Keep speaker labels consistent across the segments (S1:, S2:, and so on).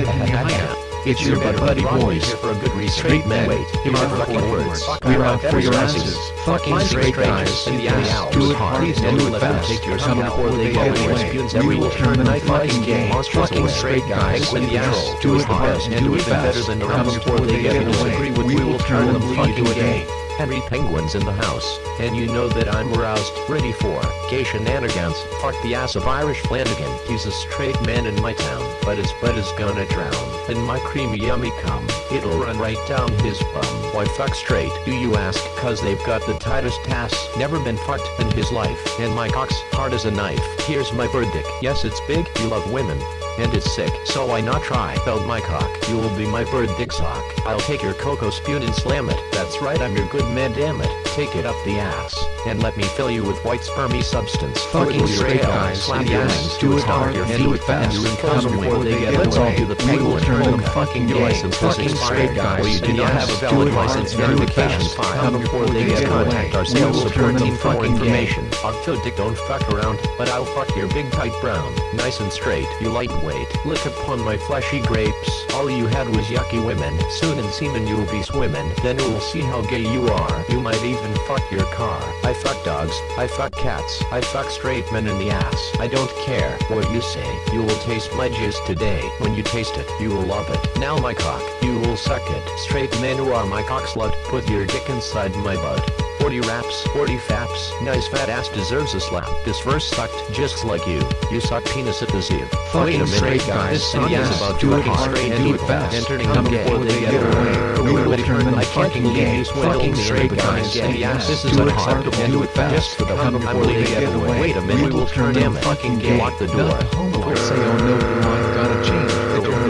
S1: hit him higher. It's your butt buddy boys.
S2: Here for a good reason.
S1: Straight men.
S2: Wait, hear my fucking words.
S1: We're out for your asses. Fucking straight guys.
S2: in the ass.
S1: Do it hard
S2: Please do it fast. Take your
S1: Come before they get away. We will turn
S2: Night
S1: fucking gay. Fucking straight guys. In
S2: the
S1: ass. Do it hard
S2: and
S1: do it
S2: better
S1: fast.
S2: than the rest
S1: before they get away. We will turn them fucking
S2: to a
S1: gay.
S2: Henry Penguin's in the house, and you know that I'm roused, ready for gay shenanigans. Fuck the ass of Irish Flanagan. He's a straight man in my town, but his butt is gonna drown in my creamy yummy cum. It'll run right down his bum. Why fuck straight, do you ask? Cause they've got the tightest ass, never been fucked in his life, and my cock's hard as a knife. Here's my bird dick. Yes, it's big, you love women. And it's sick, so why not try? Belt my cock, you will be my bird dick sock. I'll take your cocoa spoon and slam it. That's right, I'm your good man, damn it. Take it up the ass, and let me fill you with white spermy substance.
S1: Fucking straight guys.
S2: slap your
S1: ass. Do it hard
S2: your
S1: and do it fast.
S2: and
S1: Come before they get
S2: Let's all do the penguin.
S1: turn them fucking
S2: Your license
S1: Fucking
S2: expired.
S1: straight guys.
S2: You do not have a valid license
S1: and
S2: verification
S1: Come
S2: before they get
S1: away.
S2: contact our sales
S1: will
S2: support team for information. Octo Dick don't fuck around, but I'll fuck your big tight brown. Nice and straight, you lightweight. Look upon my fleshy grapes. All you had was yucky women. Soon in semen you'll be swimming. Then we'll see how gay you are. You might even fuck your car. I fuck dogs. I fuck cats. I fuck straight men in the ass. I don't care what you say. You will taste my jizz today. When you taste it, you will love it. Now my cock, you will suck it. Straight men who are my cock slut, put your dick inside my butt. 40 raps, 40 faps, nice fat ass deserves a slap. This verse sucked just like you. You suck penis at the zoo.
S1: Fucking
S2: minute,
S1: straight guys.
S2: This song
S1: in the
S2: is
S1: ass.
S2: about
S1: do it hard
S2: straight
S1: and do it fast.
S2: and turning
S1: Come
S2: them
S1: before they get away. We will turn them fucking
S2: believe
S1: gay.
S2: you swindled
S1: Fucking straight guys. the
S2: Yes, this is
S1: Do it hard
S2: unacceptable.
S1: and do it fast.
S2: Just for the
S1: Come before they get away.
S2: Wait a minute,
S1: We will turn them fucking gay.
S2: Lock the door.
S1: Not the homo will say, oh no,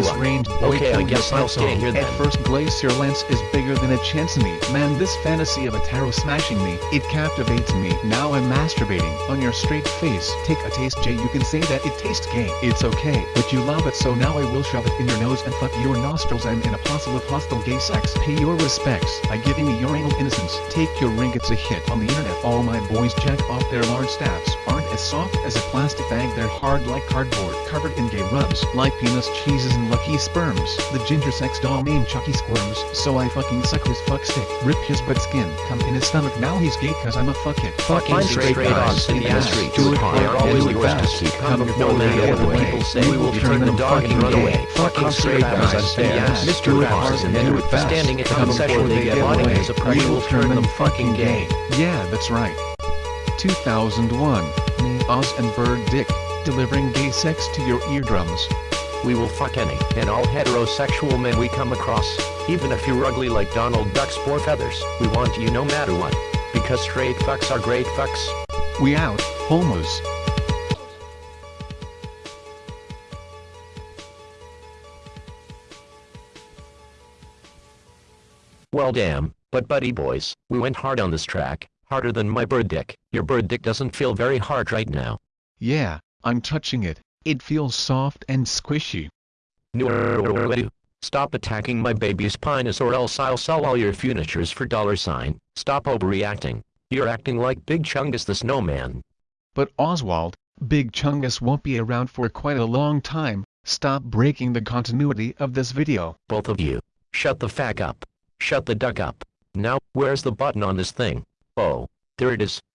S1: The
S2: door
S1: door is
S2: locked.
S1: range.
S2: Okay, I
S1: Wait till
S2: guess I'll
S1: pants
S2: stay
S1: on.
S2: here
S3: At first glance your lens is bigger than a chance me. Man this fantasy of a tarot smashing me, it captivates me. Now I'm masturbating on your straight face. Take a taste Jay you can say that it tastes gay. It's okay, but you love it so now I will shove it in your nose and fuck your nostrils I'm in a puzzle of hostile gay sex. Pay your respects by giving me your anal innocence. Take your ring it's a hit on the internet. All my boys check off their large staffs aren't as soft as a plastic bag they're hard like cardboard covered in gay rubs like penis cheeses and lucky sperms. The ginger sex doll named Chucky squirms so I fucking suck his fuck stick. Rip his butt skin. Come in his stomach now he's gay cause I'm a fuck it.
S1: Fucking straight
S2: straight
S1: guys.
S2: in the ass street.
S1: Do it hard
S2: always
S1: do it
S2: to
S1: fast.
S2: keep.
S1: Come
S2: No
S1: before they
S2: matter
S1: get
S2: what
S1: away.
S2: people say,
S1: We will turn
S2: the
S1: them
S2: dog and
S1: fucking
S2: run away.
S1: Fucking straight guys. in the ass.
S2: Mr.
S1: Do it
S2: Krabs
S1: hard and
S2: in
S1: do it fast.
S2: standing at the
S1: Come before
S2: they get
S1: away.
S2: as a
S1: will turn them fucking gay.
S3: Yeah, that's right. 2001. Oz and Bird Dick, delivering gay sex to your eardrums.
S2: We will fuck any and all heterosexual men we come across. Even if you're ugly like Donald Duck's four feathers, we want you no matter what. Because straight fucks are great fucks.
S3: We out, homos.
S2: Well damn, but buddy boys, we went hard on this track, harder than my bird dick. Your bird dick doesn't feel very hard right now.
S3: Yeah, I'm touching it. It feels soft and squishy.
S2: No, Stop attacking my baby's penis or else I'll sell all your furnitures for dollar sign. Stop overreacting. You're acting like Big Chungus the snowman.
S3: But Oswald, Big Chungus won't be around for quite a long time. Stop breaking the continuity of this video.
S2: Both of you. Shut the fuck up. Shut the duck up. Now, where's the button on this thing? Oh, there it is.